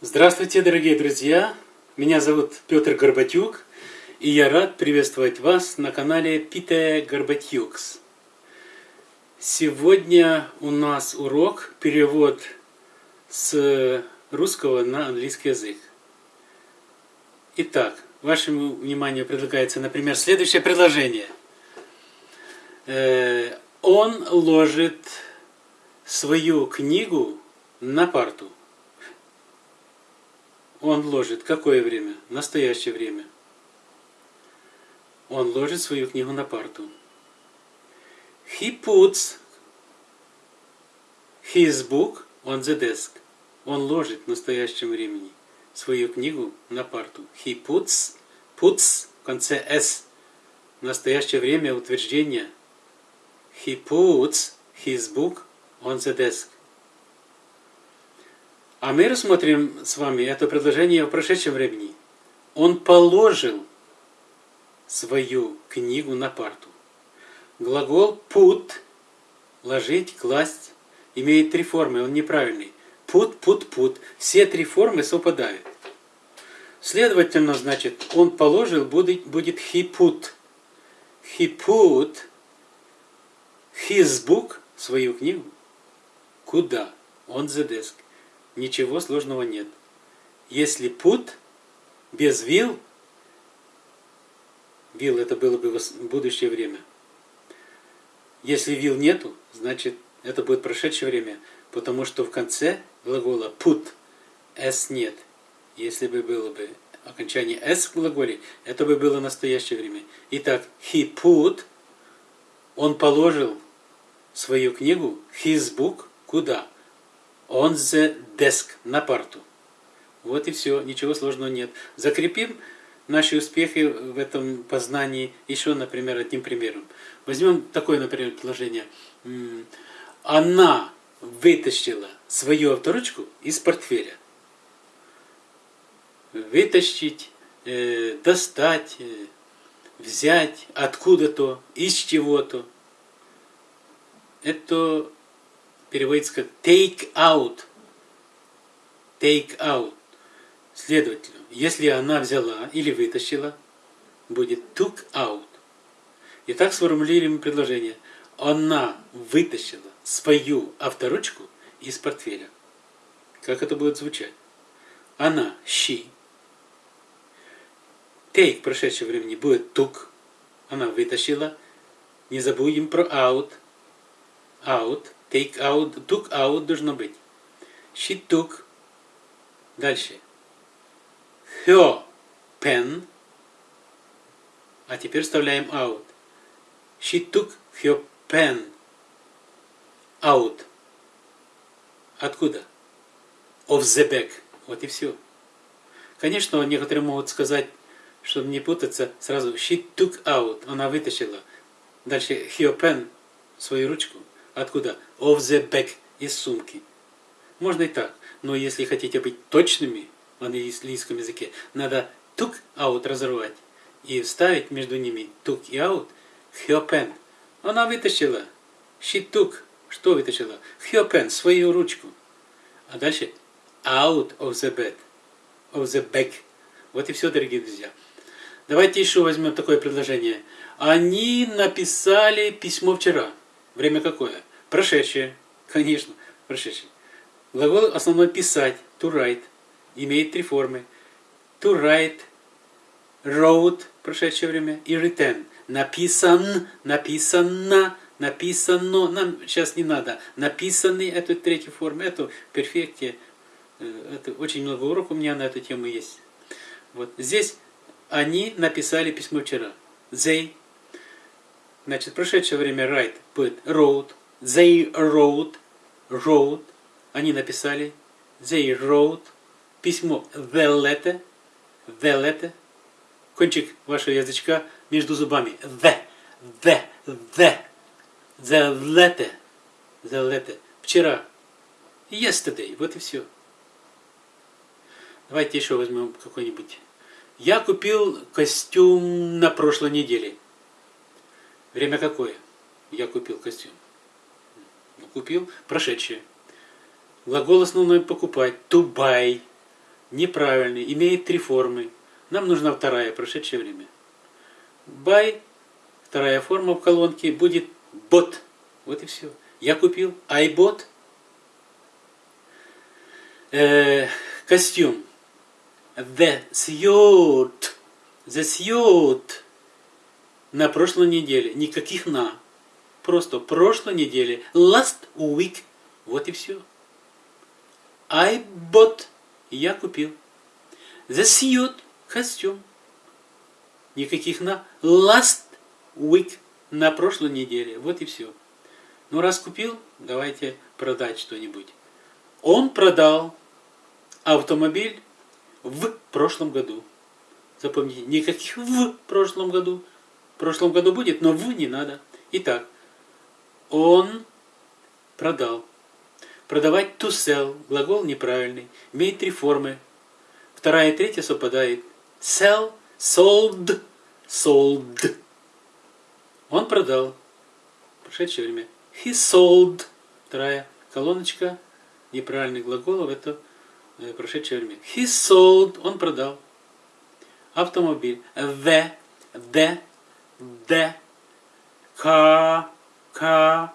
Здравствуйте, дорогие друзья! Меня зовут Петр Горбатюк, и я рад приветствовать вас на канале Пите Горбатюкс. Сегодня у нас урок перевод с русского на английский язык. Итак, вашему вниманию предлагается, например, следующее предложение. Э, он ложит свою книгу на парту. Он ложит какое время? Настоящее время. Он ложит свою книгу на парту. He puts his book on the desk. Он ложит в настоящем времени свою книгу на парту. He puts, puts в конце s. В настоящее время утверждение. He puts his book on the desk. А мы рассмотрим с вами это предложение в прошедшем времени. Он положил свою книгу на парту. Глагол put, ложить, класть, имеет три формы, он неправильный. Put, put, put. Все три формы совпадают. Следовательно, значит, он положил, будет, будет put his book, свою книгу, куда? On the desk. Ничего сложного нет. Если put без will, will это было бы будущее время. Если will нету, значит это будет прошедшее время, потому что в конце глагола put s нет. Если бы было бы окончание s в глаголе, это бы было настоящее время. Итак, he put, он положил свою книгу, his book, куда? On the desk, на парту. Вот и все, ничего сложного нет. Закрепим наши успехи в этом познании еще, например, одним примером. Возьмем такое, например, предложение. Она вытащила свою авторучку из портфеля. Вытащить, э, достать, э, взять откуда-то, из чего-то. Это переводится как take out. Take out. Следовательно, если она взяла или вытащила, будет took out. Итак, сформулируем предложение. Она вытащила свою авторучку из портфеля. Как это будет звучать? Она, she. Take в прошедшем времени будет took. Она вытащила. Не забудем про out. Out. Take out, took out должно быть. She took. Дальше. Her pen. А теперь вставляем out. She took her pen out. Откуда? Of the bag. Вот и все. Конечно, некоторые могут сказать, чтобы не путаться, сразу she took out. Она вытащила. Дальше her pen, свою ручку. Откуда? Of the bag, из сумки. Можно и так, но если хотите быть точными в английском языке, надо took out разорвать и вставить между ними took и out her pen. Она вытащила. She took. Что вытащила? Her pen, свою ручку. А дальше out of the bed. Of the bag. Вот и все, дорогие друзья. Давайте еще возьмем такое предложение. Они написали письмо вчера. Время какое? Прошедшее, конечно, прошедшее. Глагол основной писать, to write, имеет три формы. To write, wrote, прошедшее время, и written. Написан, написано, написано, нам сейчас не надо. Написанный, это третья форма, это перфекте. Э, это очень много уроков у меня на эту тему есть. Вот здесь они написали письмо вчера. They. Значит, прошедшее время write, put, wrote, They wrote, wrote, они написали, they wrote, письмо the letter, the letter, кончик вашего язычка между зубами, the, the, the, the letter, the letter, вчера, yesterday, вот и все. Давайте еще возьмем какой-нибудь. Я купил костюм на прошлой неделе. Время какое? Я купил костюм купил, прошедшее. Глагол основной покупать, to buy. неправильный, имеет три формы. Нам нужна вторая, прошедшее время. Buy, вторая форма в колонке будет bought. Вот и все. Я купил, I bought. Э, костюм. The suit. The suit. На прошлой неделе. Никаких на. Просто прошлой неделе. Last week. Вот и все. I bought. Я купил. The suit. Костюм. Никаких на. Last week. На прошлой неделе. Вот и все. Ну, раз купил, давайте продать что-нибудь. Он продал автомобиль в прошлом году. Запомните, никаких в прошлом году. В прошлом году будет, но в не надо. Итак, он продал. Продавать to sell, глагол неправильный, имеет три формы. Вторая и третья совпадает. Sell, sold, sold. Он продал. Прошедшее время. He sold. Вторая колоночка неправильных глаголов это э, прошедшее время. He sold. Он продал. Автомобиль. The, the, the, car, car.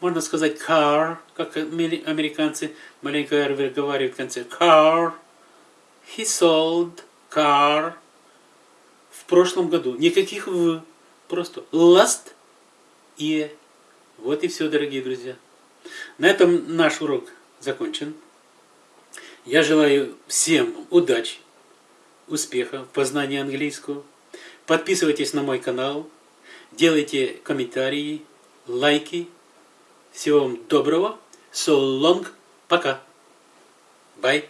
Можно сказать car, как американцы маленько выговаривают в конце. Car. He sold car. В прошлом году. Никаких в. Просто last year. Вот и все, дорогие друзья. На этом наш урок закончен. Я желаю всем удачи, успеха в познании английского. Подписывайтесь на мой канал, делайте комментарии, лайки. Всего вам доброго. So long. Пока. Bye.